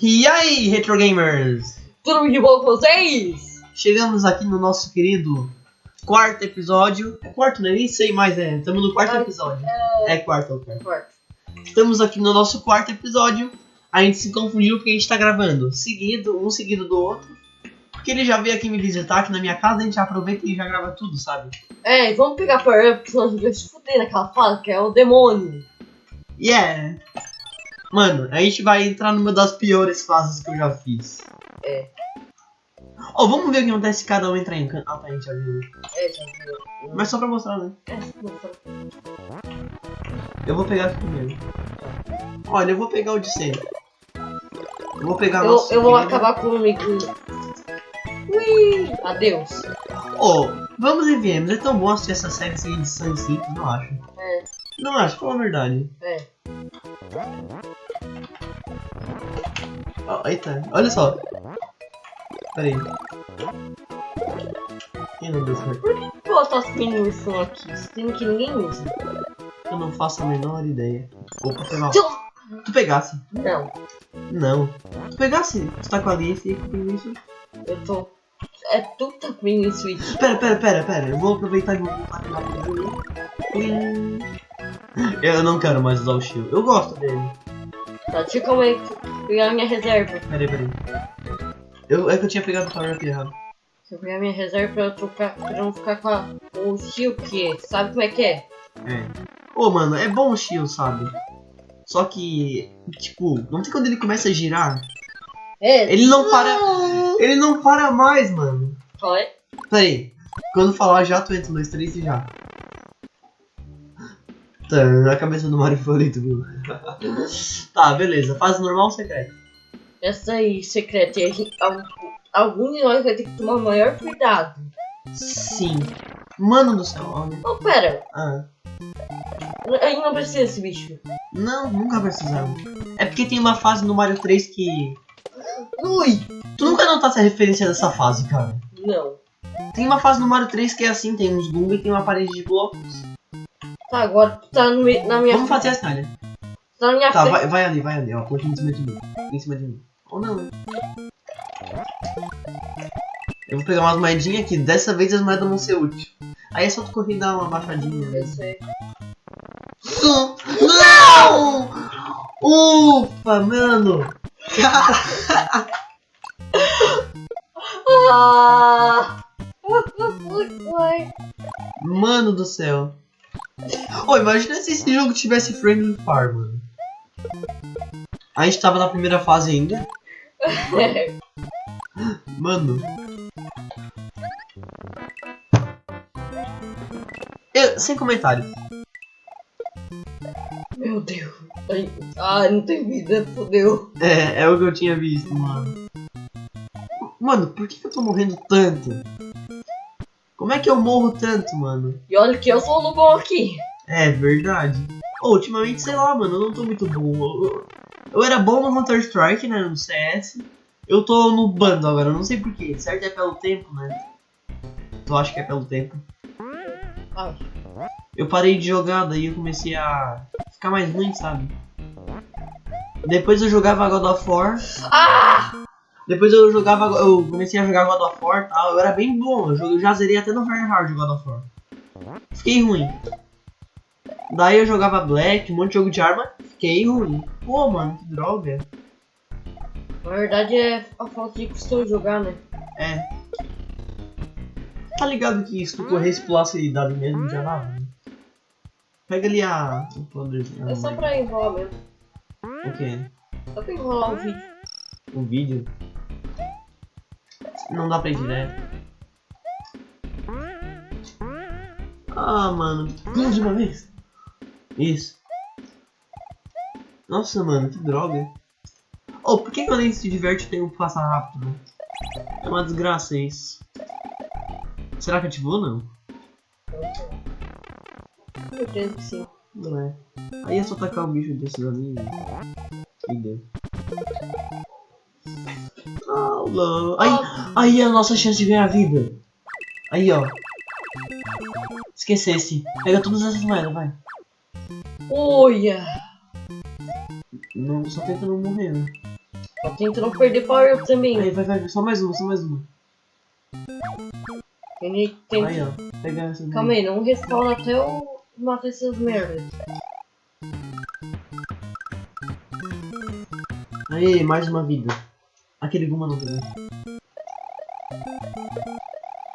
E aí, Retro Gamers? Tudo de bom com vocês? Chegamos aqui no nosso querido quarto episódio. É quarto, né? Nem sei mais, é. Estamos no quarto Ah, episódio. É... É quarto, é o quarto. Quarto. Estamos aqui no nosso quarto episódio. A gente se confundiu porque a gente tá gravando seguido, um seguido do outro. Porque ele já veio aqui me visitar aqui na minha casa, a gente aproveita e já grava tudo, sabe? É, e vamos pegar Power Up, senão a gente vai se fuder naquela fase, que é o demônio. É. Mano, a gente vai entrar numa das piores fases que eu já fiz. É. Ó, vamos ver o que acontece se cada um entrar em canto. Ah, tá, a gente já viu. É, já viu. Mas só pra mostrar, né? É, não tá. Eu vou pegar aqui primeiro. Olha, eu vou pegar o de sempre. Eu vou pegar eu, nosso eu vou acabar com o amiguinho. Ui, adeus. Ô, vamos e viemos. É tão bom assistir essa série sem edição simples, não acho. É, Não acho, fala a verdade. é. Ó, eita, olha só. Pera aí. Ih, não deu certo. Por que tu as miniações aqui? Sendo que ninguém usa. Eu não faço a menor ideia. Opa, foi mal. Tu pegasse? Não, Não. Tu pegasse? Tu tá com a Alice e com o isso? eu tô. É tu que tá com mini switch. Pera, pera, pera, pera. Eu vou aproveitar e vou voltar aqui. Plim. Eu não quero mais usar o shield. Eu gosto dele. Tá, calma aí, pegar minha reserva. Pera aí, pera aí. Eu, é que eu tinha pegado o power up errado. Deixa eu pegar minha reserva pra eu trocar, pra não ficar com a, o shield, que sabe como é que é? É. Ô, mano, é bom o shield, sabe? Só que, tipo, não tem quando ele começa a girar? É, Ele não para. Ele não para mais, mano. qual é? Pera aí. Quando falar já, tu entra no 2, 3 e já. Tá, a cabeça do Mario favorito, viu? tá, beleza. Fase normal ou secreta? Essa aí, secreta, e a gente, al- algum de nós vai ter que tomar maior cuidado. Sim. Mano do céu, olha. Oh, pera, Ah. aí não precisa desse bicho. Não, nunca precisamos. É porque tem uma fase no Mario 3 que. Ui! Tu nunca notasse a referência dessa fase, cara. Não. Tem uma fase no Mario 3 que é assim, tem uns Goomba e tem uma parede de blocos. Tá, agora tu tá no, na minha Vamos fazer assim, olha. Tá na minha Tá, frente. vai, vai ali, vai ali, ó. Continua em cima de mim. Em cima de mim. Ou não. Eu vou pegar umas moedinhas aqui. Dessa vez as moedas vão ser úteis. Aí é só tu correr e dar uma baixadinha. né? Eu sei. Não! Ufa, mano! Ah! Mano do céu. Ô, imagina se esse jogo tivesse Friendly Fire, mano. A gente tava na primeira fase ainda. Mano. Eu, sem comentário. Meu Deus. Ai, ai, não tem vida, fodeu. É, é o que eu tinha visto, mano. Mano, por que, que eu tô morrendo tanto? Como é que eu morro tanto, mano? E olha que eu sou o Lobão aqui. É verdade. Ô, ultimamente, sei lá, mano, eu não tô muito bom. Eu, era bom no Counter Strike, né? No CS. Eu tô no bando agora, eu não sei porquê. Certo é pelo tempo, né? Tu acha que é pelo tempo? Ai, Eu parei de jogar, daí eu comecei a ficar mais ruim, sabe? Depois eu jogava God of War. Ah! Depois eu jogava. Eu comecei a jogar God of War e tal. Eu era bem bom. Eu, joguei- eu já zerei até no Very Hard God of War. Fiquei ruim. Daí eu jogava Black, um monte de jogo de arma. Fiquei ruim. Pô, mano, que droga. Na verdade é a falta de costume jogar, né? É. Tá ligado que se tu corresse pulasse idade mesmo já dava, né? Pega ali a. o poderzinho. É só pra enrolar mesmo. O quê? Só pra enrolar o vídeo. O vídeo? Não dá pra ir direto. Ah, mano. Pula de uma vez. Isso. Nossa, mano, que droga. Oh, por que quando a gente se diverte o tempo passa rápido? É uma desgraça isso. Será que ativou ou não? Com certeza que sim. Não é. Aí é só tacar o bicho desses ali e deu. Aula. Aí, aí é a nossa chance de ganhar vida. Aí, ó. Esquecesse. Pega todas essas moedas, vai. Olha! Não, só tenta não morrer, né? Só tenta não perder power up também. Aí, vai, vai, só mais uma, só mais uma. Ele tem... Aí, ó. Pega essa daí. Calma aí, não respawna até eu matar essas merdas. Aí, mais uma vida. Aquele Guma não tem.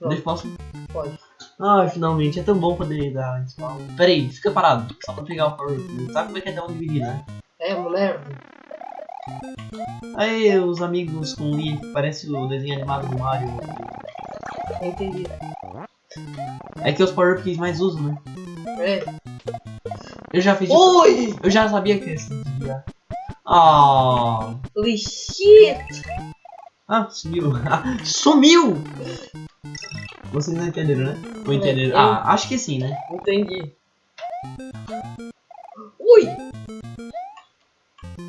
Deixa eu posso? Pode. Ah, finalmente, é tão bom poder dar spawn. Pera aí, fica parado, só pra pegar o power. Sabe como é que é dar um dividir, né? É merda. Aí, os amigos com o Lee, parece o desenho animado do Mario. Eu entendi. É que os power up que eles mais usam, né? É. Eu já fiz. Oi! Eu já sabia que esse dia. Ah, Holy shit! ah, sumiu. Sumiu! Vocês não entenderam, né? Ou entenderam? Eu- Ah, acho que sim, né? Entendi. Ui!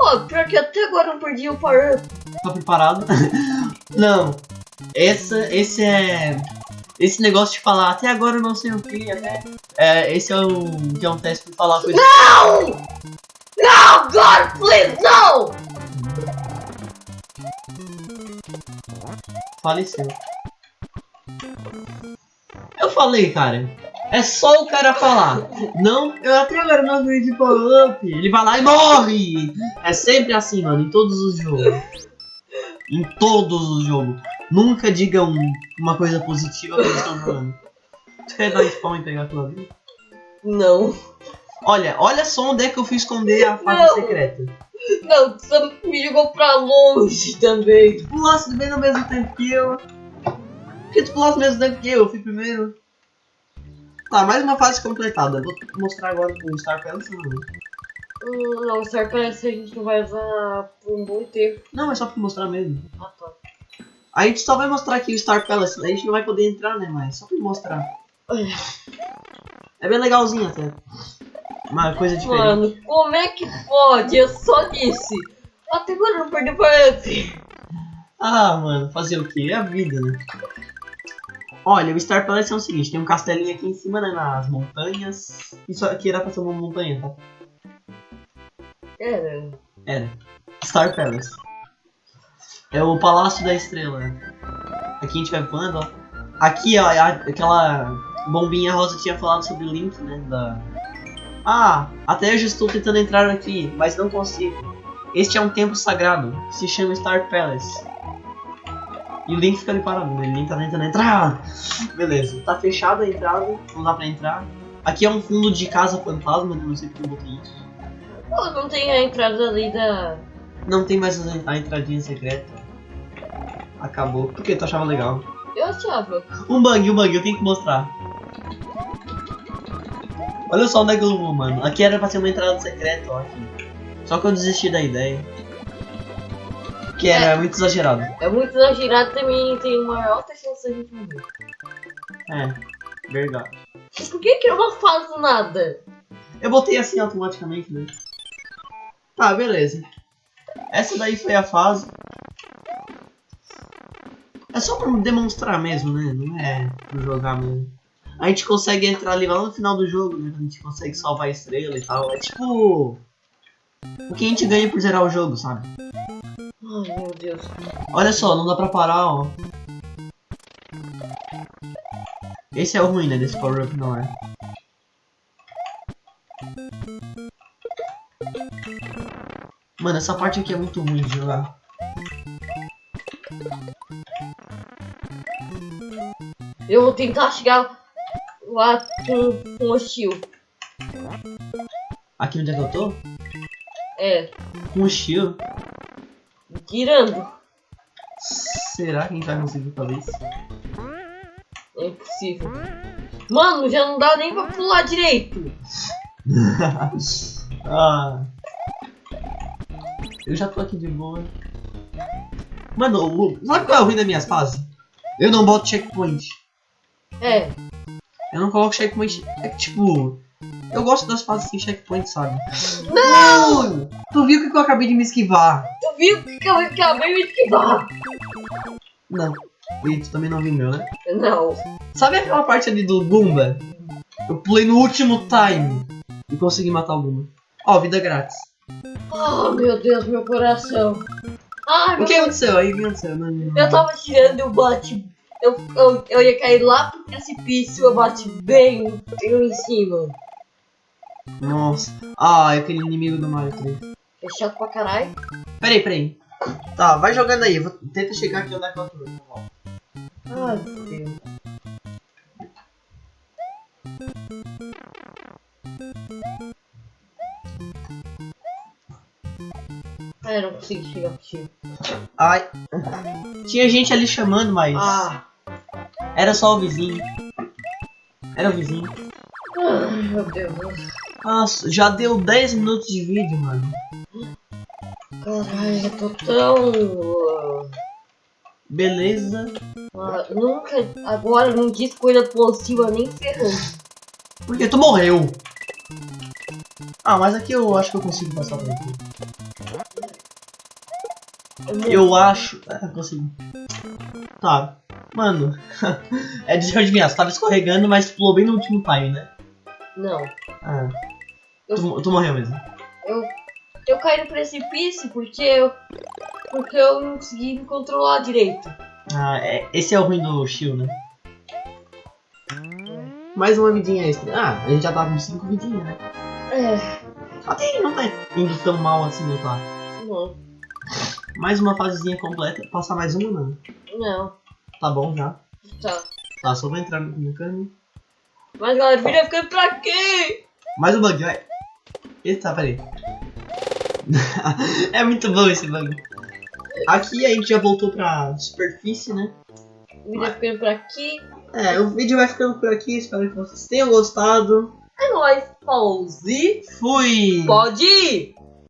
Ó, pior que até agora eu não perdi o power up. Tá preparado? não. Essa, esse é. Esse negócio de falar até agora eu não sei o que, até. É, esse é o. que é um teste pra falar coisa. Não! Não, God, please, não! Faleceu. Eu falei, cara. É só o cara falar. Não, eu até agora não acredito power up. Ele vai lá e morre. É sempre assim, mano, em todos os jogos. Em todos os jogos. Nunca digam uma coisa positiva quando estão jogando. Tu quer dar spawn e pegar a tua vida? Não. Olha, olha só onde é que eu fui esconder a fase Não. secreta. Não, tu me jogou pra longe também. Tu pulasse bem no mesmo tempo que eu. Por que tu pulasse no mesmo tempo que eu? Eu fui primeiro. Tá, mais uma fase completada. Vou mostrar agora com o Star Palace ou não? Hum, não, Star parece que a gente não vai usar por um bom tempo. Não, é só pra mostrar mesmo. Ah, tá. A gente só vai mostrar aqui o Star Palace, a gente não vai poder entrar, né, mas só pra mostrar. É bem legalzinho até. Uma coisa diferente. Mano, como é que pode? Eu só disse. Até agora eu não perdi up. Ah, mano, fazer o que? É a vida, né? Olha, o Star Palace é o seguinte, tem um castelinho aqui em cima, né, nas montanhas. Isso aqui era pra ser uma montanha, tá? Era. Era. Star Palace. É o Palácio da Estrela. Aqui a gente vai voando, ó. Aqui, ó, é aquela bombinha rosa tinha falado sobre o Link, né? Da... Ah, até já estou tentando entrar aqui, mas não consigo. Este é um templo sagrado, se chama Star Palace. E o Link fica ali parado, né? O Link tá tentando entrar. Beleza, tá fechada a entrada, não dá pra entrar. Aqui é um fundo de casa fantasma, né? não sei porque eu botei isso. Pô, não tem a entrada ali da. Não tem mais a a entradinha secreta. Acabou. Por que tu achava legal? Eu achava. Um bug, um bug, eu tenho que mostrar. Olha só onde é que eu vou, mano. Aqui era pra ser uma entrada secreta, ó. Aqui. Só que eu desisti da ideia. Que era muito exagerado. É muito exagerado também, tem uma alta chance de gente morrer. É, verdade. Por que que eu não faço nada? Eu botei assim automaticamente, né? Tá, beleza. Essa daí foi a fase. É só pra demonstrar mesmo, né? Não é pra jogar mesmo. A gente consegue entrar ali lá no final do jogo, né? A gente consegue salvar a estrela e tal. É tipo. O que a gente ganha por zerar o jogo, sabe? Ai meu Deus. Olha só, não dá pra parar, ó. Esse é o ruim, né? Desse power up não é. Mano, essa parte aqui é muito ruim de jogar. Eu vou tentar chegar lá com, com o Steel. Aqui onde é que eu tô? É, Com o Shio. tirando. Será que a gente vai conseguir fazer isso? É impossível. Mano, já não dá nem pra pular direito. ah. Eu já tô aqui de boa. Mano, sabe qual é o ruim das minhas fases? Eu não boto checkpoint. É, Eu não coloco checkpoint. É que tipo. Eu gosto das fases sem checkpoint, sabe? Não! Tu viu que eu acabei de me esquivar? tu viu que eu acabei de esquivar? Não. E tu também não viu meu, né? Não. Sabe aquela parte ali do Goomba? Eu pulei no último time e consegui matar o Goomba. Ó, vida grátis. Oh meu Deus, meu coração. Ah, O que aconteceu? Aí o que aconteceu? Não, não, não. Eu tava tirando o bate. Eu, eu, eu ia cair lá pro precipício, eu bati bem eu em cima. Nossa. Ah, é aquele inimigo do Mario 3. É chato pra caralho. Peraí, peraí. Tá, vai jogando aí. Vou... Tenta chegar aqui onde é que eu tô. Ai, meu Deus. Ah, eu não consigo chegar pro tio. Ai. Tinha gente ali chamando, mas. Ah, Era só o vizinho. Era o vizinho. ai, meu Deus. Nossa, já deu 10 minutos de vídeo, mano. Caralho, eu tô tão. Beleza. Ah, nunca. Agora não diz coisa positiva nem ferrando. Porque tu morreu. Ah, mas aqui eu acho que eu consigo passar por aqui. Eu acho. Ah, consigo. Tá. Mano. é de adivinhar, você tava escorregando, mas pulou bem no último time, né? Não. Ah. Eu- Tu, tu morreu mesmo. Eu, eu caí no precipício porque eu. Porque eu não consegui me controlar direito. Ah, é, esse é o ruim do Shield, né? Mais uma vidinha extra. Ah, a gente já tá com 5 vidinhas, né? É. Até não tá indo tão mal assim, não tá? Não. Mais uma fasezinha completa. Passar mais uma, não. Não. Tá bom já. Tá. Tá, só vou entrar no, no caminho. Mas galera, o vídeo vai ficando pra quê? Mais um bug, vai. Eita, peraí. é muito bom esse bug. Aqui a gente já voltou pra superfície, né? O vídeo vai ficando por aqui. É, o vídeo vai ficando por aqui. Espero que vocês tenham gostado. É nóis. Pause. Fui! Pode ir.